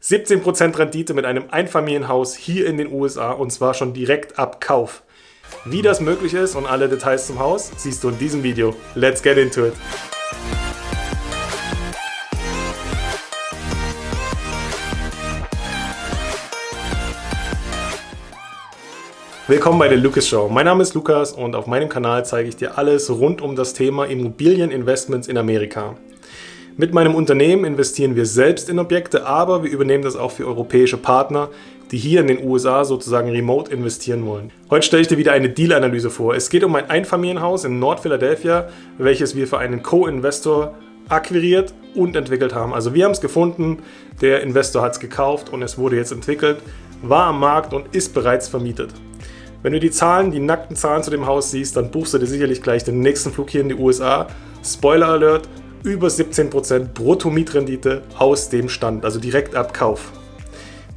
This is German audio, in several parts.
17% Rendite mit einem Einfamilienhaus hier in den USA und zwar schon direkt ab Kauf. Wie das möglich ist und alle Details zum Haus siehst du in diesem Video. Let's get into it! Willkommen bei der Lucas Show. Mein Name ist Lukas und auf meinem Kanal zeige ich dir alles rund um das Thema Immobilieninvestments in Amerika. Mit meinem Unternehmen investieren wir selbst in Objekte, aber wir übernehmen das auch für europäische Partner, die hier in den USA sozusagen remote investieren wollen. Heute stelle ich dir wieder eine Deal-Analyse vor. Es geht um ein Einfamilienhaus in Nord-Philadelphia, welches wir für einen Co-Investor akquiriert und entwickelt haben. Also wir haben es gefunden, der Investor hat es gekauft und es wurde jetzt entwickelt, war am Markt und ist bereits vermietet. Wenn du die Zahlen, die nackten Zahlen zu dem Haus siehst, dann buchst du dir sicherlich gleich den nächsten Flug hier in die USA. Spoiler Alert, über 17% Brutto-Mietrendite aus dem Stand, also direkt ab Kauf.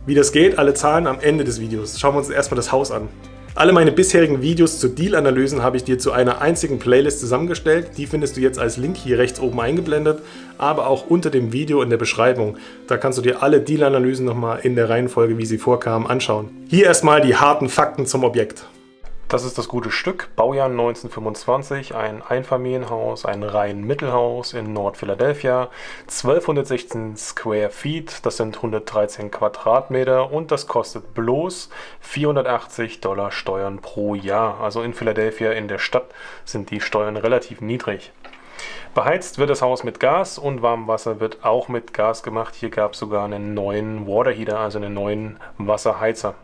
Wie das geht, alle Zahlen am Ende des Videos. Schauen wir uns erstmal das Haus an. Alle meine bisherigen Videos zu Deal-Analysen habe ich dir zu einer einzigen Playlist zusammengestellt. Die findest du jetzt als Link hier rechts oben eingeblendet, aber auch unter dem Video in der Beschreibung. Da kannst du dir alle Deal-Analysen nochmal in der Reihenfolge, wie sie vorkamen, anschauen. Hier erstmal die harten Fakten zum Objekt. Das ist das gute Stück, Baujahr 1925, ein Einfamilienhaus, ein rein Mittelhaus in Nord-Philadelphia, 1216 Square Feet, das sind 113 Quadratmeter und das kostet bloß 480 Dollar Steuern pro Jahr. Also in Philadelphia in der Stadt sind die Steuern relativ niedrig. Beheizt wird das Haus mit Gas und Warmwasser wird auch mit Gas gemacht. Hier gab es sogar einen neuen Waterheater, also einen neuen Wasserheizer.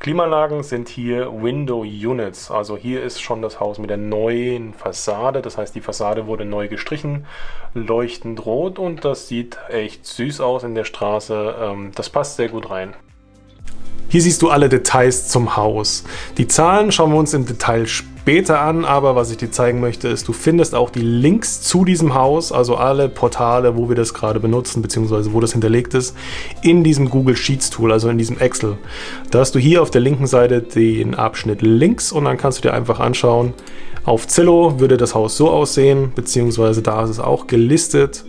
Klimaanlagen sind hier Window Units, also hier ist schon das Haus mit der neuen Fassade, das heißt die Fassade wurde neu gestrichen, leuchtend rot und das sieht echt süß aus in der Straße, ähm, das passt sehr gut rein. Hier siehst du alle Details zum Haus. Die Zahlen schauen wir uns im Detail später an, aber was ich dir zeigen möchte, ist, du findest auch die Links zu diesem Haus, also alle Portale, wo wir das gerade benutzen, beziehungsweise wo das hinterlegt ist, in diesem Google Sheets Tool, also in diesem Excel. Da hast du hier auf der linken Seite den Abschnitt Links und dann kannst du dir einfach anschauen, auf Zillow würde das Haus so aussehen, beziehungsweise da ist es auch gelistet.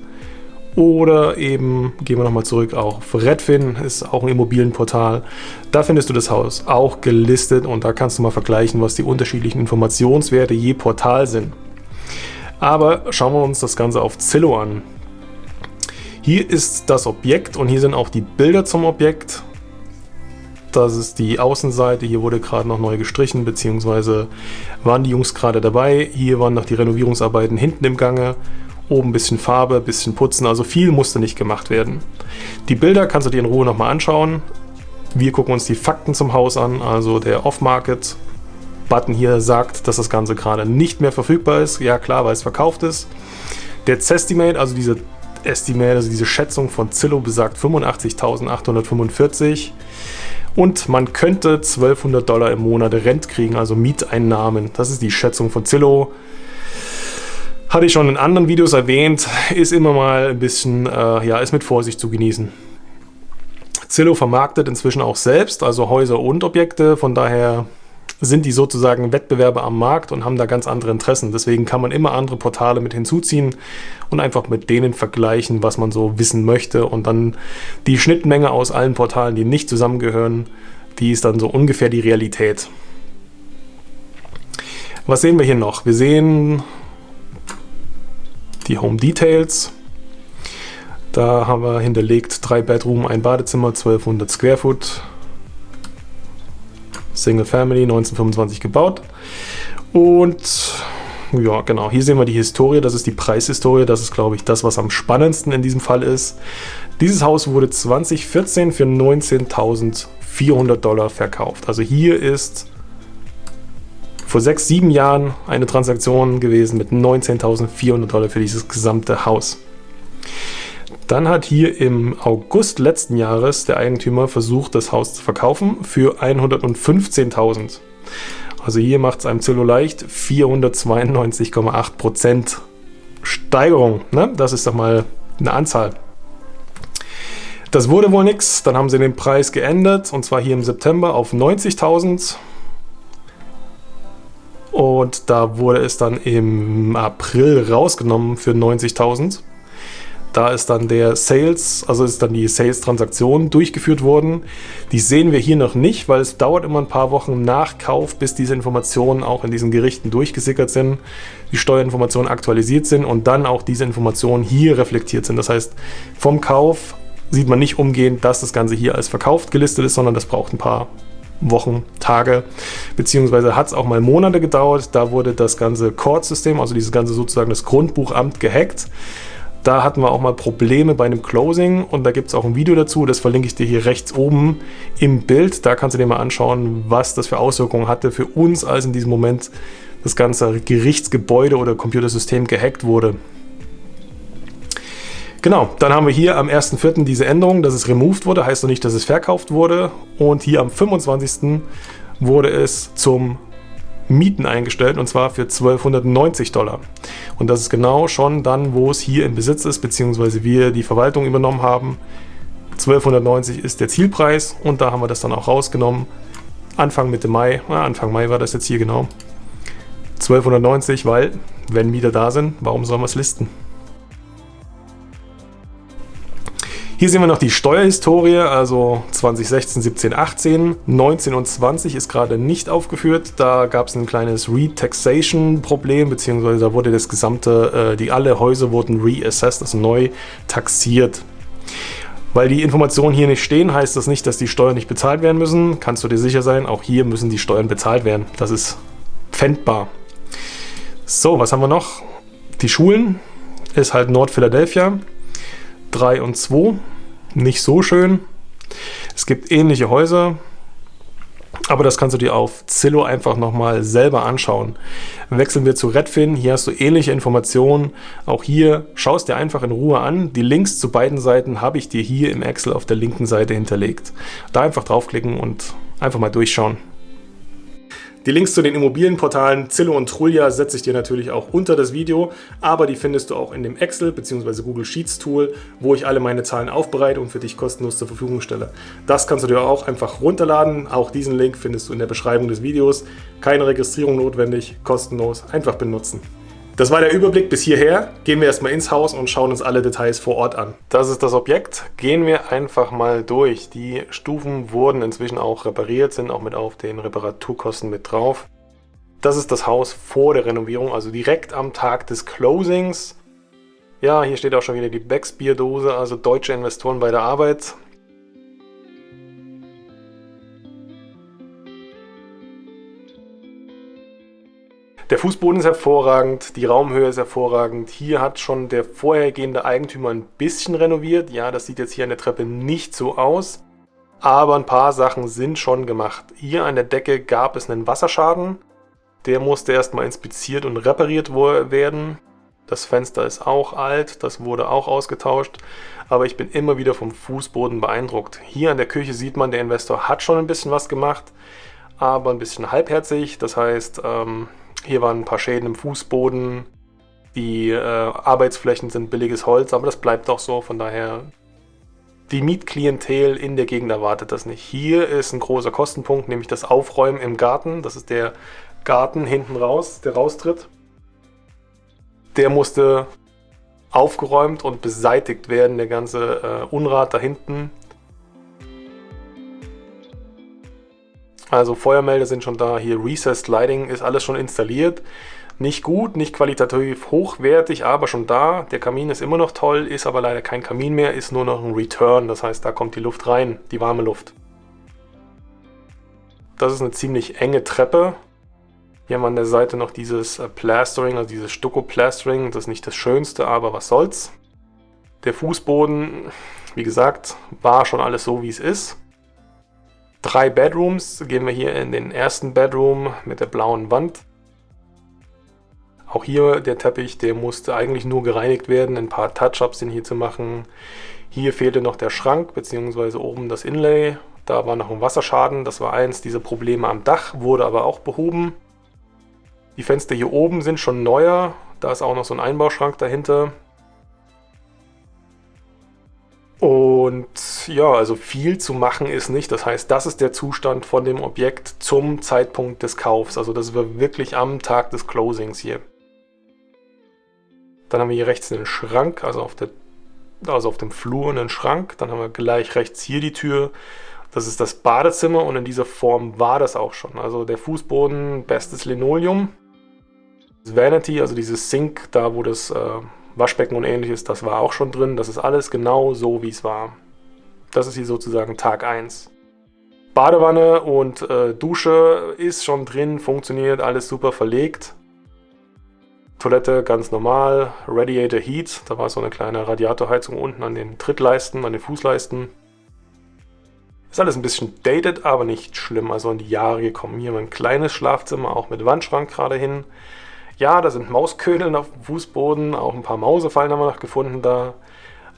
Oder eben, gehen wir nochmal zurück, auf Redfin ist auch ein Immobilienportal. Da findest du das Haus auch gelistet und da kannst du mal vergleichen, was die unterschiedlichen Informationswerte je Portal sind. Aber schauen wir uns das Ganze auf Zillow an. Hier ist das Objekt und hier sind auch die Bilder zum Objekt. Das ist die Außenseite, hier wurde gerade noch neu gestrichen, beziehungsweise waren die Jungs gerade dabei. Hier waren noch die Renovierungsarbeiten hinten im Gange Oben ein bisschen Farbe, ein bisschen putzen, also viel musste nicht gemacht werden. Die Bilder kannst du dir in Ruhe nochmal anschauen. Wir gucken uns die Fakten zum Haus an, also der Off-Market-Button hier sagt, dass das Ganze gerade nicht mehr verfügbar ist. Ja klar, weil es verkauft ist. Der Zestimate, also diese Estimate, also diese Schätzung von Zillow besagt 85.845 und man könnte 1200 Dollar im Monat Rent kriegen, also Mieteinnahmen. Das ist die Schätzung von Zillow. Hatte ich schon in anderen Videos erwähnt, ist immer mal ein bisschen, äh, ja, ist mit Vorsicht zu genießen. Zillow vermarktet inzwischen auch selbst, also Häuser und Objekte, von daher sind die sozusagen Wettbewerber am Markt und haben da ganz andere Interessen. Deswegen kann man immer andere Portale mit hinzuziehen und einfach mit denen vergleichen, was man so wissen möchte. Und dann die Schnittmenge aus allen Portalen, die nicht zusammengehören, die ist dann so ungefähr die Realität. Was sehen wir hier noch? Wir sehen die Home Details. Da haben wir hinterlegt drei Bedroom, ein Badezimmer, 1200 Square Foot. Single Family, 1925 gebaut. Und ja, genau, hier sehen wir die Historie, das ist die Preishistorie, das ist, glaube ich, das, was am spannendsten in diesem Fall ist. Dieses Haus wurde 2014 für 19.400 Dollar verkauft. Also hier ist vor sechs, sieben Jahren eine Transaktion gewesen mit 19.400 Dollar für dieses gesamte Haus. Dann hat hier im August letzten Jahres der Eigentümer versucht, das Haus zu verkaufen für 115.000. Also hier macht es einem Zillow leicht 492,8% Steigerung. Ne? Das ist doch mal eine Anzahl. Das wurde wohl nichts. Dann haben sie den Preis geändert und zwar hier im September auf 90.000. Und da wurde es dann im April rausgenommen für 90.000. Da ist dann der Sales, also ist dann die Sales-Transaktion durchgeführt worden. Die sehen wir hier noch nicht, weil es dauert immer ein paar Wochen nach Kauf, bis diese Informationen auch in diesen Gerichten durchgesickert sind, die Steuerinformationen aktualisiert sind und dann auch diese Informationen hier reflektiert sind. Das heißt, vom Kauf sieht man nicht umgehend, dass das Ganze hier als verkauft gelistet ist, sondern das braucht ein paar Wochen, Tage, beziehungsweise hat es auch mal Monate gedauert. Da wurde das ganze Court-System, also dieses ganze sozusagen das Grundbuchamt gehackt. Da hatten wir auch mal Probleme bei einem Closing und da gibt es auch ein Video dazu, das verlinke ich dir hier rechts oben im Bild. Da kannst du dir mal anschauen, was das für Auswirkungen hatte für uns, als in diesem Moment das ganze Gerichtsgebäude oder Computersystem gehackt wurde. Genau, dann haben wir hier am 1.4. diese Änderung, dass es removed wurde, heißt noch nicht, dass es verkauft wurde. Und hier am 25. wurde es zum Mieten eingestellt und zwar für 1290 Dollar. Und das ist genau schon dann, wo es hier in Besitz ist, beziehungsweise wir die Verwaltung übernommen haben. 1290 ist der Zielpreis und da haben wir das dann auch rausgenommen. Anfang Mitte Mai, ah, Anfang Mai war das jetzt hier genau. 1290, weil, wenn Mieter da sind, warum sollen wir es listen? Hier sehen wir noch die Steuerhistorie, also 2016, 17, 18, 19 und 20 ist gerade nicht aufgeführt. Da gab es ein kleines Retaxation-Problem, beziehungsweise da wurde das gesamte, äh, die alle Häuser wurden reassessed, also neu taxiert. Weil die Informationen hier nicht stehen, heißt das nicht, dass die Steuern nicht bezahlt werden müssen. Kannst du dir sicher sein, auch hier müssen die Steuern bezahlt werden. Das ist pfändbar. So, was haben wir noch? Die Schulen ist halt Nord-Philadelphia. 3 und 2. Nicht so schön. Es gibt ähnliche Häuser, aber das kannst du dir auf Zillow einfach nochmal selber anschauen. Wechseln wir zu Redfin, hier hast du ähnliche Informationen. Auch hier schaust dir einfach in Ruhe an. Die Links zu beiden Seiten habe ich dir hier im Excel auf der linken Seite hinterlegt. Da einfach draufklicken und einfach mal durchschauen. Die Links zu den Immobilienportalen Zillow und Trulia setze ich dir natürlich auch unter das Video, aber die findest du auch in dem Excel bzw. Google Sheets Tool, wo ich alle meine Zahlen aufbereite und für dich kostenlos zur Verfügung stelle. Das kannst du dir auch einfach runterladen. Auch diesen Link findest du in der Beschreibung des Videos. Keine Registrierung notwendig, kostenlos, einfach benutzen. Das war der Überblick bis hierher. Gehen wir erstmal ins Haus und schauen uns alle Details vor Ort an. Das ist das Objekt. Gehen wir einfach mal durch. Die Stufen wurden inzwischen auch repariert, sind auch mit auf den Reparaturkosten mit drauf. Das ist das Haus vor der Renovierung, also direkt am Tag des Closings. Ja, hier steht auch schon wieder die Becks Bierdose, also deutsche Investoren bei der Arbeit. Der Fußboden ist hervorragend, die Raumhöhe ist hervorragend. Hier hat schon der vorhergehende Eigentümer ein bisschen renoviert. Ja, das sieht jetzt hier an der Treppe nicht so aus. Aber ein paar Sachen sind schon gemacht. Hier an der Decke gab es einen Wasserschaden. Der musste erstmal inspiziert und repariert werden. Das Fenster ist auch alt, das wurde auch ausgetauscht. Aber ich bin immer wieder vom Fußboden beeindruckt. Hier an der Küche sieht man, der Investor hat schon ein bisschen was gemacht, aber ein bisschen halbherzig. Das heißt, ähm, hier waren ein paar Schäden im Fußboden. Die äh, Arbeitsflächen sind billiges Holz, aber das bleibt auch so. Von daher, die Mietklientel in der Gegend erwartet das nicht. Hier ist ein großer Kostenpunkt, nämlich das Aufräumen im Garten. Das ist der Garten hinten raus, der raustritt. Der musste aufgeräumt und beseitigt werden, der ganze äh, Unrat da hinten. Also Feuermelder sind schon da, hier Recessed Lighting ist alles schon installiert. Nicht gut, nicht qualitativ hochwertig, aber schon da. Der Kamin ist immer noch toll, ist aber leider kein Kamin mehr, ist nur noch ein Return. Das heißt, da kommt die Luft rein, die warme Luft. Das ist eine ziemlich enge Treppe. Hier haben wir an der Seite noch dieses äh, Plastering, also dieses Stucco-Plastering. Das ist nicht das Schönste, aber was soll's. Der Fußboden, wie gesagt, war schon alles so, wie es ist drei Bedrooms. Gehen wir hier in den ersten Bedroom mit der blauen Wand. Auch hier der Teppich, der musste eigentlich nur gereinigt werden. Ein paar Touch-Ups sind hier zu machen. Hier fehlte noch der Schrank bzw. oben das Inlay. Da war noch ein Wasserschaden. Das war eins dieser Probleme am Dach, wurde aber auch behoben. Die Fenster hier oben sind schon neuer. Da ist auch noch so ein Einbauschrank dahinter. Und ja, also viel zu machen ist nicht. Das heißt, das ist der Zustand von dem Objekt zum Zeitpunkt des Kaufs. Also das war wirklich am Tag des Closings hier. Dann haben wir hier rechts einen Schrank, also auf der also auf dem Flur einen Schrank. Dann haben wir gleich rechts hier die Tür. Das ist das Badezimmer und in dieser Form war das auch schon. Also der Fußboden, bestes Linoleum. Das Vanity, also dieses Sink, da wo das äh, Waschbecken und ähnliches, das war auch schon drin. Das ist alles genau so, wie es war. Das ist hier sozusagen Tag 1. Badewanne und äh, Dusche ist schon drin, funktioniert, alles super verlegt. Toilette ganz normal, Radiator Heat, da war so eine kleine Radiatorheizung unten an den Trittleisten, an den Fußleisten. Ist alles ein bisschen dated, aber nicht schlimm, also in die Jahre gekommen. Hier mein kleines Schlafzimmer, auch mit Wandschrank gerade hin. Ja, da sind Mausködeln auf dem Fußboden, auch ein paar Mausefallen haben wir noch gefunden da.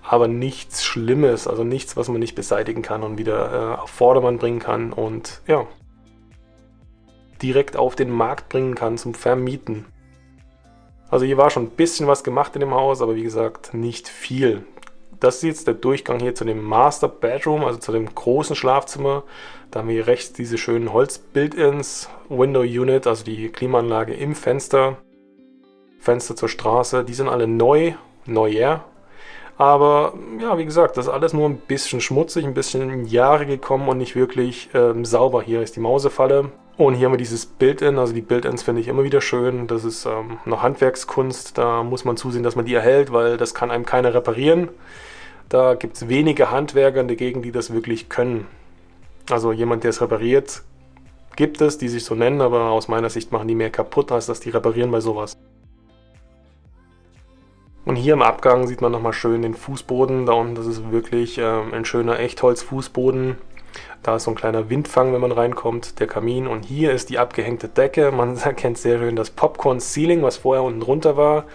Aber nichts Schlimmes, also nichts, was man nicht beseitigen kann und wieder äh, auf Vordermann bringen kann und ja, direkt auf den Markt bringen kann zum Vermieten. Also hier war schon ein bisschen was gemacht in dem Haus, aber wie gesagt, nicht viel. Das ist jetzt der Durchgang hier zu dem Master Bedroom, also zu dem großen Schlafzimmer. Da haben wir hier rechts diese schönen Holz-Build-Ins, Window Unit, also die Klimaanlage im Fenster. Fenster zur Straße, die sind alle neu, neuer. Aber ja, wie gesagt, das ist alles nur ein bisschen schmutzig, ein bisschen in Jahre gekommen und nicht wirklich ähm, sauber. Hier ist die Mausefalle, und hier haben wir dieses Build-In, also die Build-Ins finde ich immer wieder schön. Das ist ähm, noch Handwerkskunst, da muss man zusehen, dass man die erhält, weil das kann einem keiner reparieren. Da gibt es wenige Handwerker in der Gegend, die das wirklich können. Also jemand, der es repariert, gibt es, die sich so nennen, aber aus meiner Sicht machen die mehr kaputt, als dass die reparieren bei sowas. Und hier im Abgang sieht man nochmal schön den Fußboden. Da unten, das ist wirklich ähm, ein schöner Echtholz-Fußboden. Da ist so ein kleiner Windfang, wenn man reinkommt, der Kamin. Und hier ist die abgehängte Decke. Man erkennt sehr schön das Popcorn-Ceiling, was vorher unten drunter war.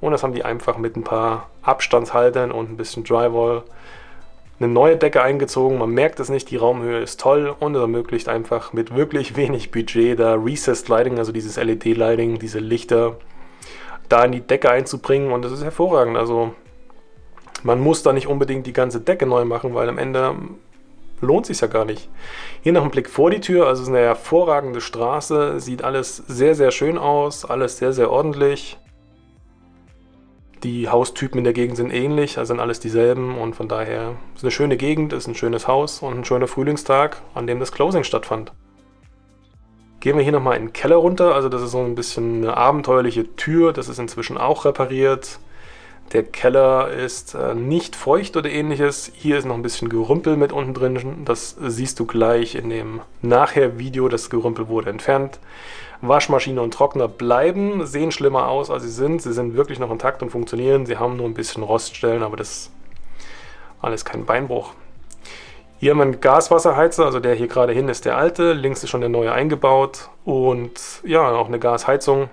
Und das haben die einfach mit ein paar Abstandshaltern und ein bisschen Drywall eine neue Decke eingezogen. Man merkt es nicht, die Raumhöhe ist toll und es ermöglicht einfach mit wirklich wenig Budget da Recessed Lighting, also dieses LED-Lighting, diese Lichter, da in die Decke einzubringen und das ist hervorragend. Also man muss da nicht unbedingt die ganze Decke neu machen, weil am Ende lohnt sich ja gar nicht. Hier noch ein Blick vor die Tür, also es ist eine hervorragende Straße, sieht alles sehr, sehr schön aus, alles sehr, sehr ordentlich. Die Haustypen in der Gegend sind ähnlich, also sind alles dieselben und von daher ist eine schöne Gegend, ist ein schönes Haus und ein schöner Frühlingstag, an dem das Closing stattfand. Gehen wir hier nochmal in den Keller runter, also das ist so ein bisschen eine abenteuerliche Tür, das ist inzwischen auch repariert. Der Keller ist äh, nicht feucht oder ähnliches. Hier ist noch ein bisschen Gerümpel mit unten drin. Das siehst du gleich in dem Nachher-Video. Das Gerümpel wurde entfernt. Waschmaschine und Trockner bleiben, sehen schlimmer aus, als sie sind. Sie sind wirklich noch intakt und funktionieren. Sie haben nur ein bisschen Roststellen, aber das ist alles kein Beinbruch. Hier haben wir einen Gaswasserheizer, also der hier gerade hin ist der alte, links ist schon der neue eingebaut und ja, auch eine Gasheizung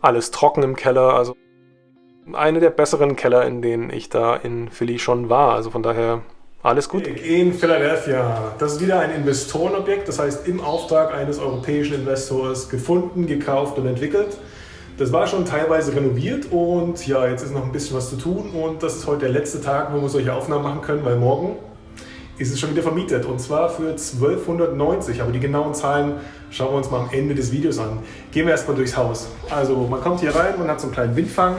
alles trocken im Keller. Also eine der besseren Keller, in denen ich da in Philly schon war. Also von daher alles gut. In Philadelphia. Das ist wieder ein Investorenobjekt, das heißt im Auftrag eines europäischen Investors gefunden, gekauft und entwickelt. Das war schon teilweise renoviert und ja, jetzt ist noch ein bisschen was zu tun und das ist heute der letzte Tag, wo wir solche Aufnahmen machen können, weil morgen ist es schon wieder vermietet und zwar für 1290. Aber die genauen Zahlen schauen wir uns mal am Ende des Videos an. Gehen wir erstmal durchs Haus. Also man kommt hier rein, man hat so einen kleinen Windfang.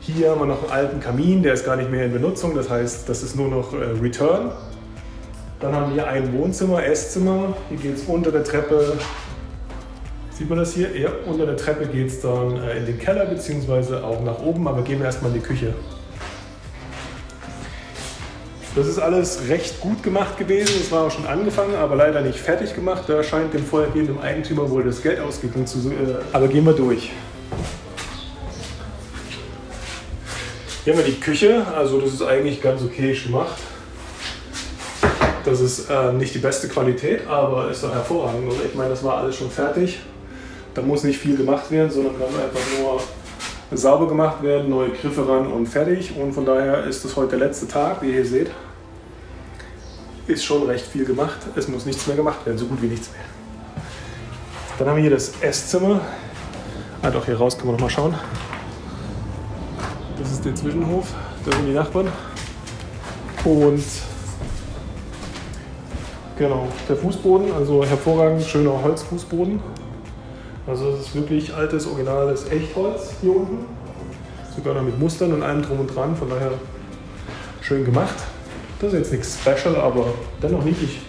Hier haben wir noch einen alten Kamin, der ist gar nicht mehr in Benutzung, das heißt, das ist nur noch äh, Return. Dann haben wir ein Wohnzimmer, Esszimmer. Hier geht es unter der Treppe, sieht man das hier? Ja, unter der Treppe geht es dann äh, in den Keller bzw. auch nach oben, aber gehen wir erstmal in die Küche. Das ist alles recht gut gemacht gewesen. Es war auch schon angefangen, aber leider nicht fertig gemacht. Da scheint dem vorhergehenden Eigentümer wohl das Geld ausgegangen zu sein. Äh, aber gehen wir durch. Hier haben wir die Küche. Also das ist eigentlich ganz okay gemacht. Das ist äh, nicht die beste Qualität, aber ist doch hervorragend. Oder? Ich meine, das war alles schon fertig. Da muss nicht viel gemacht werden, sondern kann einfach nur sauber gemacht werden, neue Griffe ran und fertig. Und von daher ist es heute der letzte Tag, wie ihr hier seht. Ist schon recht viel gemacht. Es muss nichts mehr gemacht werden, so gut wie nichts mehr. Dann haben wir hier das Esszimmer. Ah doch, hier raus können wir noch mal schauen. Das ist der Zwischenhof, da sind die Nachbarn. Und genau, der Fußboden, also hervorragend schöner Holzfußboden. Also es ist wirklich altes, originales Echtholz hier unten. So sogar noch mit Mustern und allem drum und dran, von daher schön gemacht. Das ist jetzt nichts Special, aber dennoch niedlich.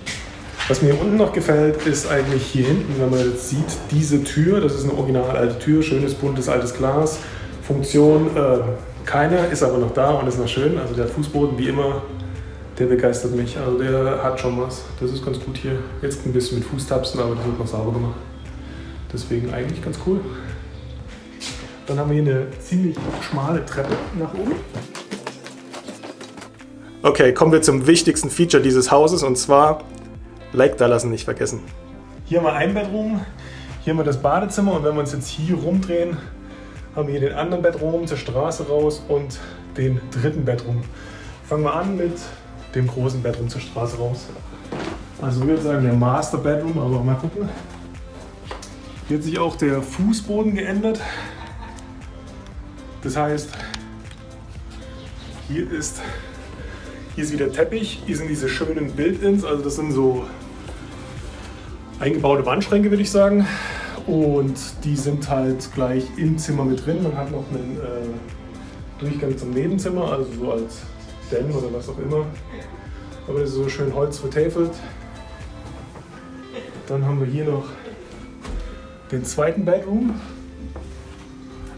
Was mir hier unten noch gefällt, ist eigentlich hier hinten, wenn man jetzt sieht, diese Tür, das ist eine original alte Tür, schönes buntes altes Glas, Funktion äh, keine, ist aber noch da und ist noch schön. Also der Fußboden wie immer, der begeistert mich. Also der hat schon was. Das ist ganz gut hier. Jetzt ein bisschen mit Fußtapsen, aber das wird noch sauber gemacht. Deswegen eigentlich ganz cool. Dann haben wir hier eine ziemlich schmale Treppe nach oben. Okay, kommen wir zum wichtigsten Feature dieses Hauses und zwar Like da lassen nicht vergessen. Hier haben wir ein Bedroom, hier haben wir das Badezimmer und wenn wir uns jetzt hier rumdrehen, haben wir hier den anderen Bedroom zur Straße raus und den dritten Bedroom. Fangen wir an mit dem großen Bedroom zur Straße raus. Also ich würde sagen der Master Bedroom, aber mal gucken. Hier hat sich auch der Fußboden geändert. Das heißt, hier ist, hier ist wieder Teppich, hier sind diese schönen Build-ins, also das sind so eingebaute Wandschränke, würde ich sagen. Und die sind halt gleich im Zimmer mit drin. Man hat noch einen äh, Durchgang zum Nebenzimmer, also so als Den oder was auch immer. Aber das ist so schön Holz vertäfelt. Dann haben wir hier noch den zweiten Bedroom.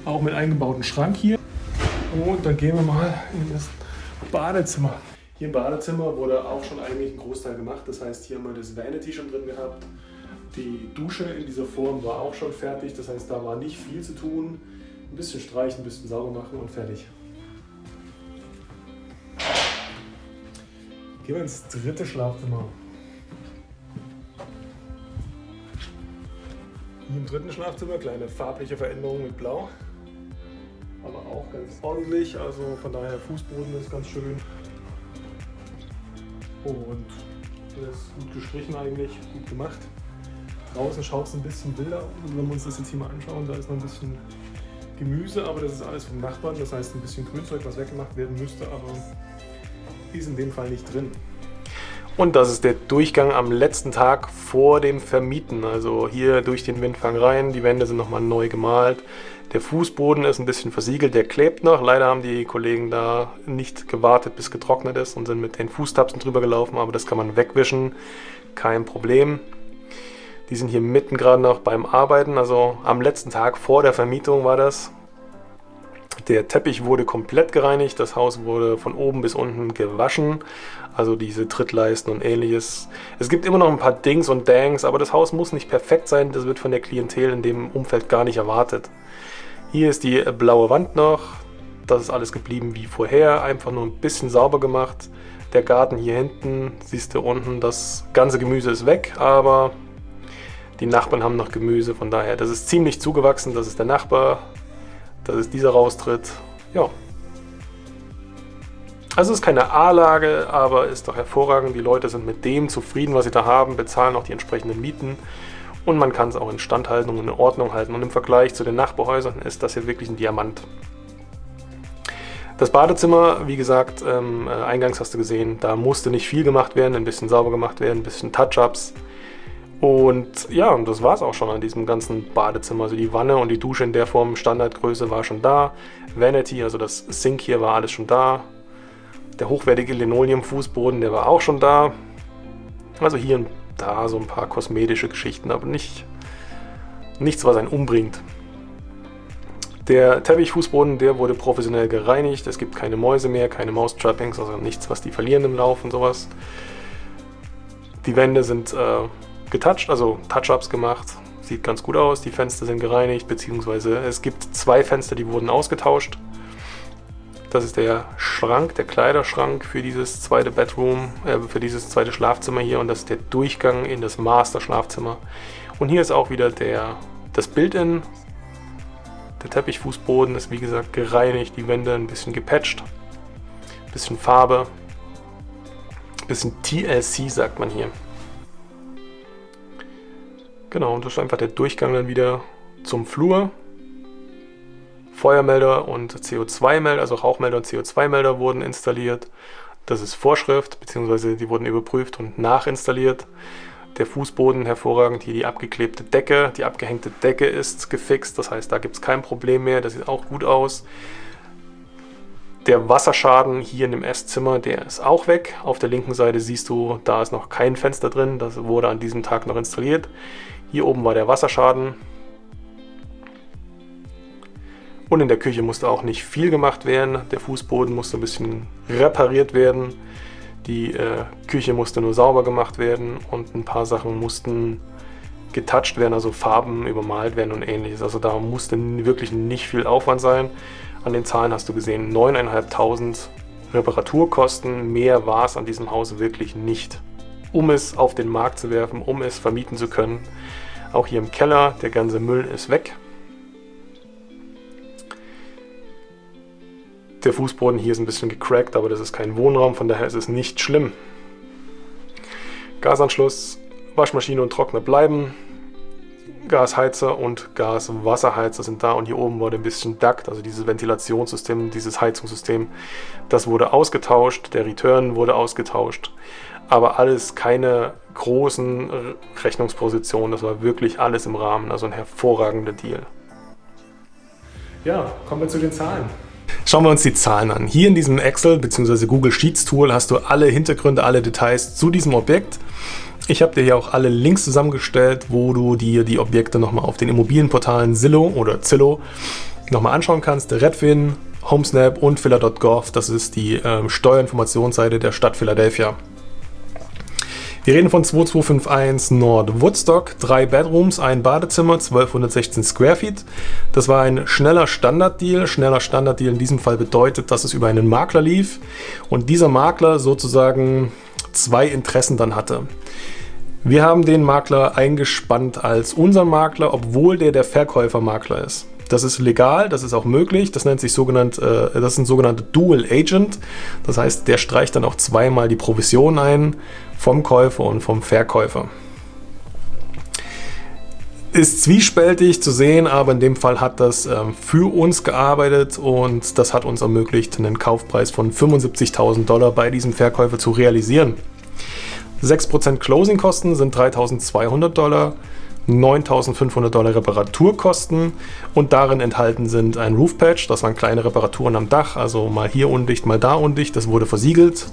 Auch mit eingebauten Schrank hier. Und dann gehen wir mal in das Badezimmer. Hier im Badezimmer wurde auch schon eigentlich ein Großteil gemacht. Das heißt, hier haben wir das Vanity schon drin gehabt. Die Dusche in dieser Form war auch schon fertig, das heißt, da war nicht viel zu tun. Ein bisschen streichen, ein bisschen sauber machen und fertig. Gehen wir ins dritte Schlafzimmer. Hier im dritten Schlafzimmer kleine farbliche Veränderungen mit Blau. Aber auch ganz ordentlich, also von daher Fußboden ist ganz schön. Und das ist gut gestrichen eigentlich, gut gemacht. Draußen schaut es ein bisschen wilder aus. Also wenn wir uns das jetzt hier mal anschauen, da ist noch ein bisschen Gemüse, aber das ist alles vom Nachbarn. Das heißt ein bisschen Grünzeug, was weggemacht werden müsste, aber ist in dem Fall nicht drin. Und das ist der Durchgang am letzten Tag vor dem Vermieten. Also hier durch den Windfang rein, die Wände sind nochmal neu gemalt. Der Fußboden ist ein bisschen versiegelt, der klebt noch. Leider haben die Kollegen da nicht gewartet, bis getrocknet ist und sind mit den Fußtapsen drüber gelaufen, aber das kann man wegwischen, kein Problem. Die sind hier mitten gerade noch beim Arbeiten, also am letzten Tag vor der Vermietung war das. Der Teppich wurde komplett gereinigt, das Haus wurde von oben bis unten gewaschen, also diese Trittleisten und ähnliches. Es gibt immer noch ein paar Dings und Dangs, aber das Haus muss nicht perfekt sein, das wird von der Klientel in dem Umfeld gar nicht erwartet. Hier ist die blaue Wand noch, das ist alles geblieben wie vorher, einfach nur ein bisschen sauber gemacht. Der Garten hier hinten, siehst du unten, das ganze Gemüse ist weg, aber die Nachbarn haben noch Gemüse, von daher, das ist ziemlich zugewachsen. Das ist der Nachbar, das ist dieser Raustritt. Ja. Also es ist keine A-Lage, aber ist doch hervorragend. Die Leute sind mit dem zufrieden, was sie da haben, bezahlen auch die entsprechenden Mieten. Und man kann es auch in Stand halten und in Ordnung halten. Und im Vergleich zu den Nachbarhäusern ist das hier wirklich ein Diamant. Das Badezimmer, wie gesagt, ähm, äh, eingangs hast du gesehen, da musste nicht viel gemacht werden, ein bisschen sauber gemacht werden, ein bisschen Touch-Ups. Und ja, und das war es auch schon an diesem ganzen Badezimmer. Also die Wanne und die Dusche in der Form, Standardgröße war schon da. Vanity, also das Sink hier war alles schon da. Der hochwertige Linoleum-Fußboden, der war auch schon da. Also hier und da so ein paar kosmetische Geschichten, aber nicht, nichts, was einen umbringt. Der Teppichfußboden, der wurde professionell gereinigt. Es gibt keine Mäuse mehr, keine Maustrappings, also nichts, was die verlieren im Lauf und sowas. Die Wände sind äh, getoucht, also Touch-Ups gemacht. Sieht ganz gut aus, die Fenster sind gereinigt, beziehungsweise es gibt zwei Fenster, die wurden ausgetauscht. Das ist der Schrank, der Kleiderschrank für dieses zweite Bedroom, äh, für dieses zweite Schlafzimmer hier und das ist der Durchgang in das Master-Schlafzimmer. Und hier ist auch wieder der, das Bild-In. Der Teppichfußboden ist wie gesagt gereinigt, die Wände ein bisschen gepatcht, bisschen Farbe, bisschen TLC sagt man hier. Genau, und das ist einfach der Durchgang dann wieder zum Flur. Feuermelder und CO2-Melder, also Rauchmelder und CO2-Melder wurden installiert. Das ist Vorschrift, beziehungsweise die wurden überprüft und nachinstalliert. Der Fußboden hervorragend, hier die abgeklebte Decke. Die abgehängte Decke ist gefixt, das heißt, da gibt es kein Problem mehr. Das sieht auch gut aus. Der Wasserschaden hier in dem Esszimmer, der ist auch weg. Auf der linken Seite siehst du, da ist noch kein Fenster drin. Das wurde an diesem Tag noch installiert. Hier oben war der Wasserschaden. Und in der Küche musste auch nicht viel gemacht werden. Der Fußboden musste ein bisschen repariert werden. Die äh, Küche musste nur sauber gemacht werden und ein paar Sachen mussten getouched werden, also Farben übermalt werden und ähnliches. Also da musste wirklich nicht viel Aufwand sein. An den Zahlen hast du gesehen, 9.500 Reparaturkosten. Mehr war es an diesem Haus wirklich nicht. Um es auf den Markt zu werfen, um es vermieten zu können. Auch hier im Keller, der ganze Müll ist weg. Der Fußboden hier ist ein bisschen gecrackt, aber das ist kein Wohnraum, von daher ist es nicht schlimm. Gasanschluss, Waschmaschine und Trockner bleiben. Gasheizer und Gaswasserheizer sind da und hier oben wurde ein bisschen Duct, also dieses Ventilationssystem, dieses Heizungssystem, das wurde ausgetauscht, der Return wurde ausgetauscht, aber alles keine großen Rechnungspositionen, das war wirklich alles im Rahmen, also ein hervorragender Deal. Ja, kommen wir zu den Zahlen. Schauen wir uns die Zahlen an. Hier in diesem Excel bzw. Google Sheets Tool hast du alle Hintergründe, alle Details zu diesem Objekt. Ich habe dir hier auch alle Links zusammengestellt, wo du dir die Objekte nochmal auf den Immobilienportalen Zillow oder Zillow nochmal anschauen kannst. Redfin, Homesnap und Filler.gov, das ist die äh, Steuerinformationsseite der Stadt Philadelphia. Wir reden von 2251 Nord Woodstock, drei Bedrooms, ein Badezimmer, 1216 Square Feet. Das war ein schneller Standarddeal. Schneller Standarddeal in diesem Fall bedeutet, dass es über einen Makler lief und dieser Makler sozusagen zwei Interessen dann hatte. Wir haben den Makler eingespannt als unseren Makler, obwohl der der Verkäufermakler ist. Das ist legal, das ist auch möglich. Das nennt sich sogenannt, äh, das ist ein sogenannter Dual Agent. Das heißt, der streicht dann auch zweimal die Provision ein vom Käufer und vom Verkäufer. Ist zwiespältig zu sehen, aber in dem Fall hat das ähm, für uns gearbeitet und das hat uns ermöglicht, einen Kaufpreis von 75.000 Dollar bei diesem Verkäufer zu realisieren. 6% Closing-Kosten sind 3.200 Dollar. 9.500 Dollar Reparaturkosten und darin enthalten sind ein Roof Patch, das waren kleine Reparaturen am Dach, also mal hier undicht, mal da undicht, das wurde versiegelt.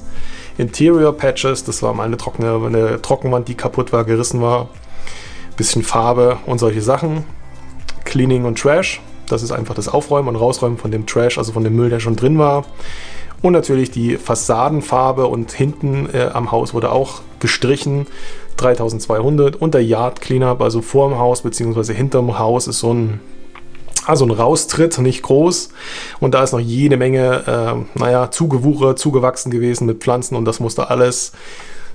Interior Patches, das war mal eine, trockene, eine Trockenwand, die kaputt war, gerissen war. Bisschen Farbe und solche Sachen. Cleaning und Trash, das ist einfach das Aufräumen und Rausräumen von dem Trash, also von dem Müll, der schon drin war. Und natürlich die Fassadenfarbe und hinten äh, am Haus wurde auch gestrichen. 3200 und der Yard Cleanup, also vor dem Haus bzw. hinterm Haus ist so ein also ein Raustritt, nicht groß. Und da ist noch jede Menge, äh, naja, zugewuchert, zugewachsen gewesen mit Pflanzen und das musste alles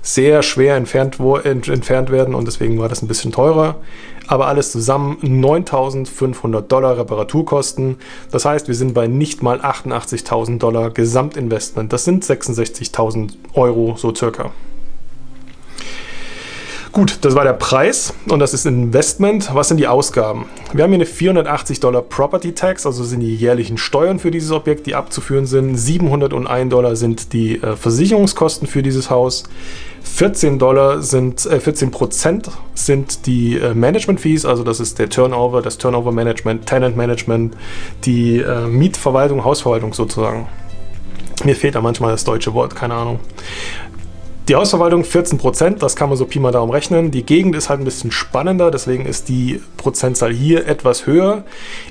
sehr schwer entfernt, ent, entfernt werden und deswegen war das ein bisschen teurer. Aber alles zusammen 9.500 Dollar Reparaturkosten. Das heißt, wir sind bei nicht mal 88.000 Dollar Gesamtinvestment. Das sind 66.000 Euro so circa. Gut, das war der Preis und das ist Investment. Was sind die Ausgaben? Wir haben hier eine 480 Dollar Property Tax, also sind die jährlichen Steuern für dieses Objekt, die abzuführen sind. 701 Dollar sind die äh, Versicherungskosten für dieses Haus. 14 Dollar sind, äh, 14 Prozent sind die äh, Management Fees, also das ist der Turnover, das Turnover Management, Tenant Management, die äh, Mietverwaltung, Hausverwaltung sozusagen. Mir fehlt da manchmal das deutsche Wort, keine Ahnung. Die Hausverwaltung 14%, das kann man so Pi mal Daumen rechnen. Die Gegend ist halt ein bisschen spannender, deswegen ist die Prozentzahl hier etwas höher.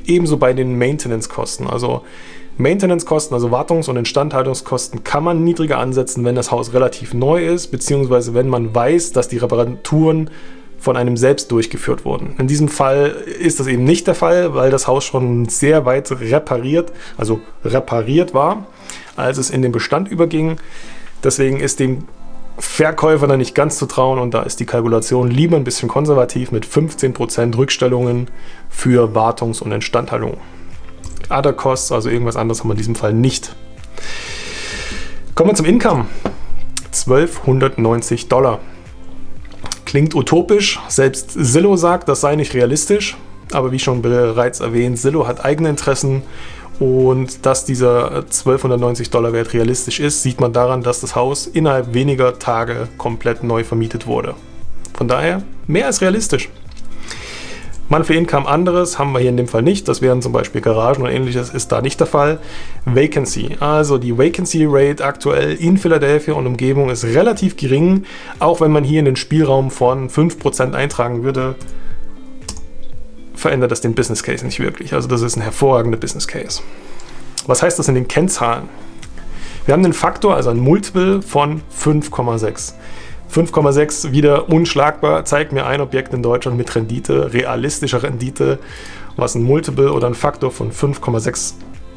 Ebenso bei den Maintenance-Kosten. Also Maintenance-Kosten, also Wartungs- und Instandhaltungskosten, kann man niedriger ansetzen, wenn das Haus relativ neu ist, beziehungsweise wenn man weiß, dass die Reparaturen von einem selbst durchgeführt wurden. In diesem Fall ist das eben nicht der Fall, weil das Haus schon sehr weit repariert, also repariert war, als es in den Bestand überging. Deswegen ist dem Verkäufer da nicht ganz zu trauen und da ist die Kalkulation lieber ein bisschen konservativ mit 15% Rückstellungen für Wartungs- und Instandhaltung. Other Costs, also irgendwas anderes haben wir in diesem Fall nicht. Kommen wir zum Income. 1290 Dollar. Klingt utopisch, selbst Zillow sagt, das sei nicht realistisch, aber wie schon bereits erwähnt, Zillow hat eigene Interessen und dass dieser 1290 Dollar Wert realistisch ist, sieht man daran, dass das Haus innerhalb weniger Tage komplett neu vermietet wurde. Von daher mehr als realistisch. Monthly Income anderes haben wir hier in dem Fall nicht. Das wären zum Beispiel Garagen oder ähnliches, ist da nicht der Fall. Vacancy, also die Vacancy Rate aktuell in Philadelphia und Umgebung ist relativ gering, auch wenn man hier in den Spielraum von 5% eintragen würde, verändert das den Business Case nicht wirklich. Also das ist ein hervorragender Business Case. Was heißt das in den Kennzahlen? Wir haben den Faktor, also ein Multiple von 5,6. 5,6 wieder unschlagbar. Zeigt mir ein Objekt in Deutschland mit Rendite, realistischer Rendite, was ein Multiple oder ein Faktor von 5,6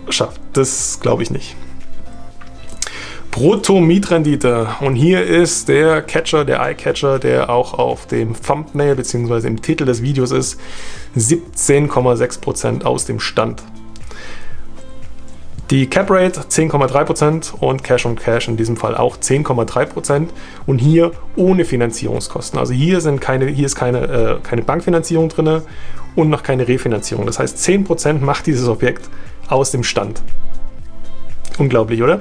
schafft. Das glaube ich nicht. Brutto-Mietrendite. Und hier ist der Catcher, der Eye-Catcher, der auch auf dem Thumbnail bzw. im Titel des Videos ist, 17,6% aus dem Stand. Die Cap Rate 10,3% und Cash on Cash in diesem Fall auch 10,3% und hier ohne Finanzierungskosten. Also hier, sind keine, hier ist keine, äh, keine Bankfinanzierung drin und noch keine Refinanzierung. Das heißt 10% macht dieses Objekt aus dem Stand. Unglaublich, oder?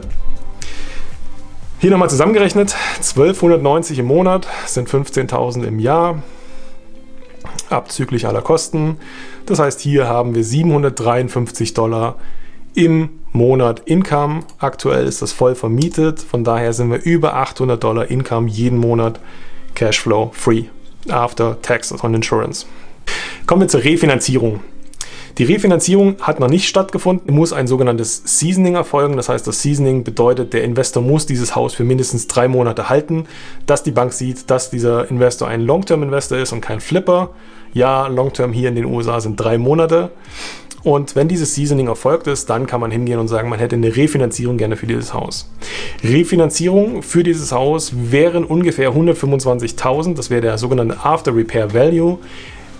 Hier nochmal zusammengerechnet, 1290 im Monat sind 15.000 im Jahr, abzüglich aller Kosten. Das heißt, hier haben wir 753 Dollar im Monat Income. Aktuell ist das voll vermietet, von daher sind wir über 800 Dollar Income jeden Monat Cashflow free after taxes on insurance. Kommen wir zur Refinanzierung. Die Refinanzierung hat noch nicht stattgefunden, muss ein sogenanntes Seasoning erfolgen. Das heißt, das Seasoning bedeutet, der Investor muss dieses Haus für mindestens drei Monate halten, dass die Bank sieht, dass dieser Investor ein Long-Term-Investor ist und kein Flipper. Ja, Long-Term hier in den USA sind drei Monate. Und wenn dieses Seasoning erfolgt ist, dann kann man hingehen und sagen, man hätte eine Refinanzierung gerne für dieses Haus. Refinanzierung für dieses Haus wären ungefähr 125.000, das wäre der sogenannte After Repair Value,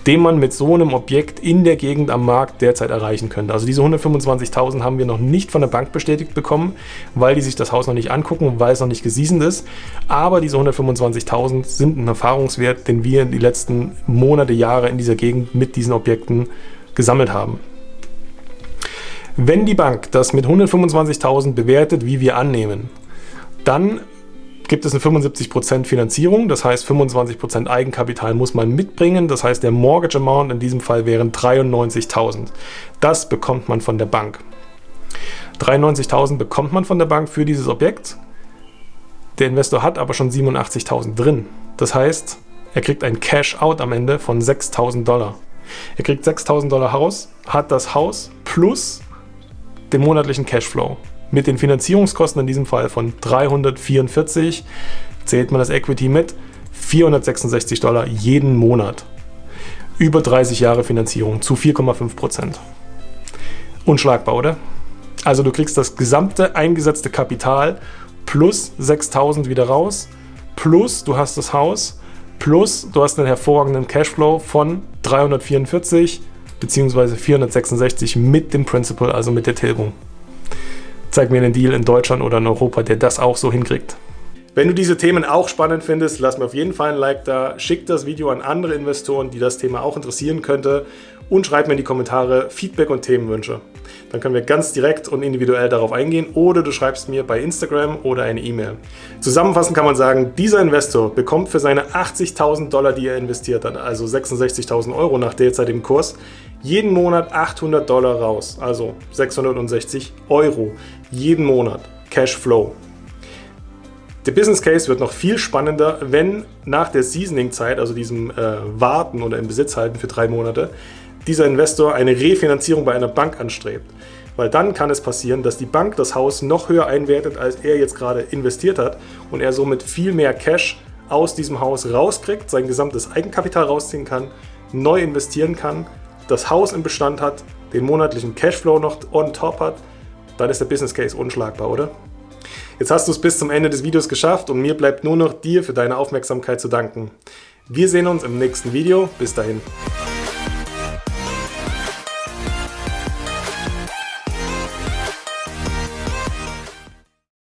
den man mit so einem Objekt in der Gegend am Markt derzeit erreichen könnte. Also diese 125.000 haben wir noch nicht von der Bank bestätigt bekommen, weil die sich das Haus noch nicht angucken, weil es noch nicht gesiesend ist. Aber diese 125.000 sind ein Erfahrungswert, den wir in die letzten Monate, Jahre in dieser Gegend mit diesen Objekten gesammelt haben. Wenn die Bank das mit 125.000 bewertet, wie wir annehmen, dann gibt es eine 75% Finanzierung, das heißt 25% Eigenkapital muss man mitbringen, das heißt der Mortgage Amount in diesem Fall wären 93.000. Das bekommt man von der Bank. 93.000 bekommt man von der Bank für dieses Objekt. Der Investor hat aber schon 87.000 drin. Das heißt, er kriegt ein Cash-Out am Ende von 6.000 Dollar. Er kriegt 6.000 Dollar Haus, hat das Haus plus den monatlichen Cashflow. Mit den Finanzierungskosten in diesem Fall von 344 zählt man das Equity mit 466 Dollar jeden Monat. Über 30 Jahre Finanzierung zu 4,5 Prozent. Unschlagbar, oder? Also du kriegst das gesamte eingesetzte Kapital plus 6000 wieder raus, plus du hast das Haus, plus du hast einen hervorragenden Cashflow von 344 bzw. 466 mit dem Principal, also mit der Tilgung. Zeig mir einen Deal in Deutschland oder in Europa, der das auch so hinkriegt. Wenn du diese Themen auch spannend findest, lass mir auf jeden Fall ein Like da, schick das Video an andere Investoren, die das Thema auch interessieren könnte und schreib mir in die Kommentare Feedback und Themenwünsche. Dann können wir ganz direkt und individuell darauf eingehen oder du schreibst mir bei Instagram oder eine E-Mail. Zusammenfassend kann man sagen, dieser Investor bekommt für seine 80.000 Dollar, die er investiert hat, also 66.000 Euro nach derzeitigem Kurs, jeden Monat 800 Dollar raus, also 660 Euro jeden Monat Cashflow. Der Business Case wird noch viel spannender, wenn nach der Seasoning-Zeit, also diesem äh, Warten oder im Besitz halten für drei Monate, dieser Investor eine Refinanzierung bei einer Bank anstrebt. Weil dann kann es passieren, dass die Bank das Haus noch höher einwertet, als er jetzt gerade investiert hat und er somit viel mehr Cash aus diesem Haus rauskriegt, sein gesamtes Eigenkapital rausziehen kann, neu investieren kann das Haus im Bestand hat, den monatlichen Cashflow noch on top hat, dann ist der Business Case unschlagbar, oder? Jetzt hast du es bis zum Ende des Videos geschafft und mir bleibt nur noch dir für deine Aufmerksamkeit zu danken. Wir sehen uns im nächsten Video. Bis dahin.